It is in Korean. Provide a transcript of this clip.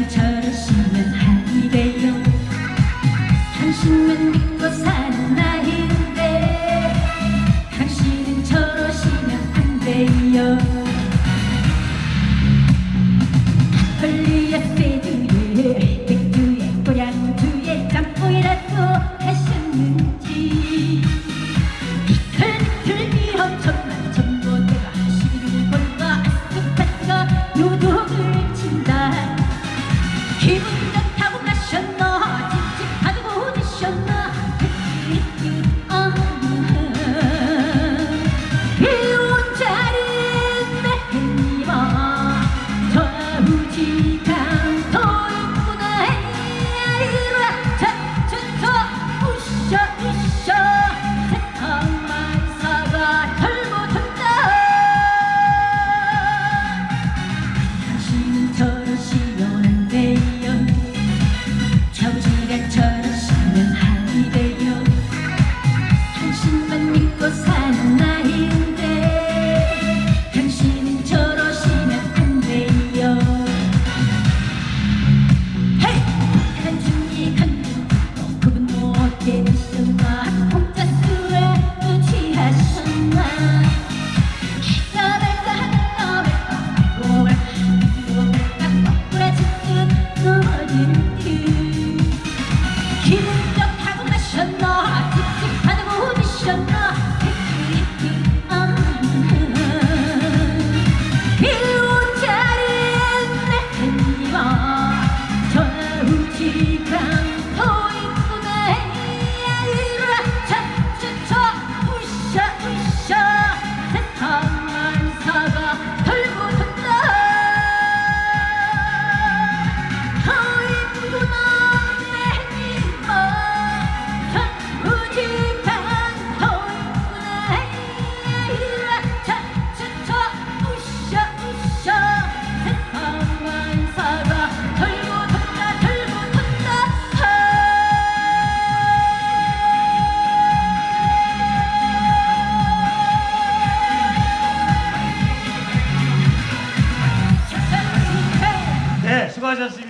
제발 저러시면 안 돼요. 당신만 믿고 사는 나인데 당신은 저러시면 안 돼요. she 기분 좋다고 마셨나? 찝찝하다고 웃으셨나? Боже живі!